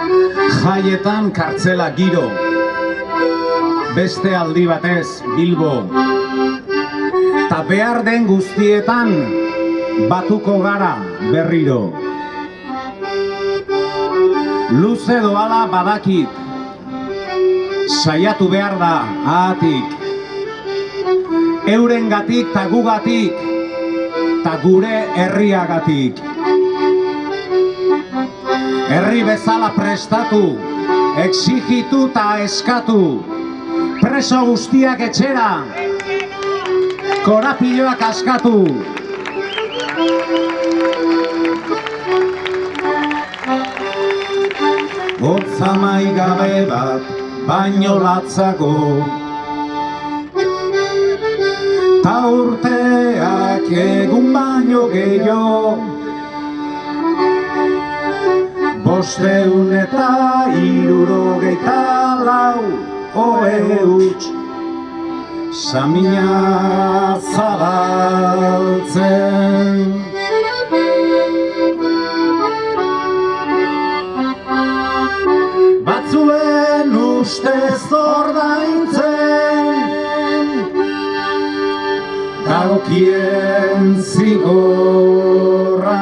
Jaietan kartzela giro, beste aldi batez Bilbo. Ta behar den guztietan batuko gara berriro. Luze doala badakit, saiatu behar da ahatik. Eurengatik ta gugatik, ta gure herriagatik. Herri bezala prestatu, exigitu eta eskatu. Preso guztiak etxera, korapiloak askatu. Hotza maigabe bat, baino latzago. Ta urteak egun baino gehiago. Bosteun eta irurogeita lau oe huts. Samina zabaltzen. Batzuen uste zordaintzen Dagokien zigorra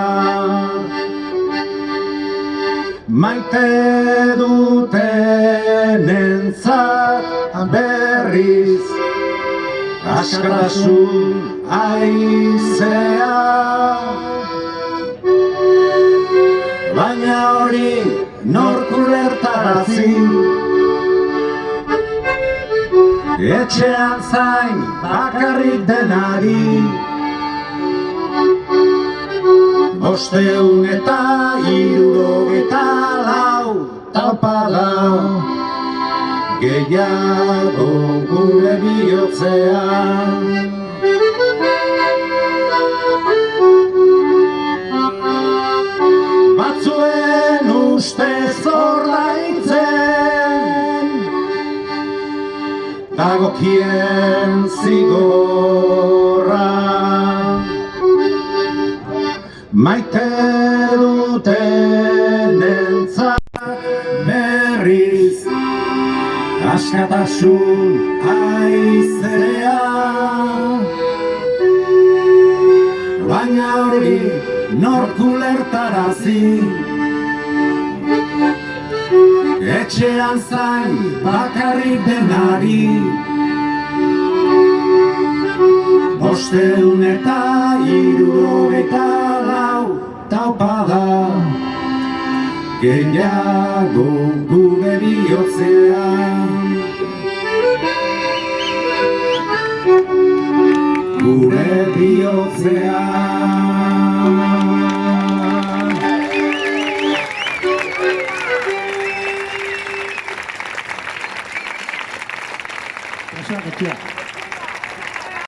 Maite duten entzat berriz Askatasun aizea Baina hori nork ulertarazi Etxean zain bakarrik denari Bosteun eta irurogeta lau tapada. Gehiago gure bihotzean. Batzuen uste zordaintzen Dagokien zigorra Maite duten entzat berriz Askatasun aizea Baina hori nork ulertarazi Etxean zain bakarrik denari. Bosteun eta irurogeita lau taupada Gehiago gure bihotzean Gure bihotzean Gracias.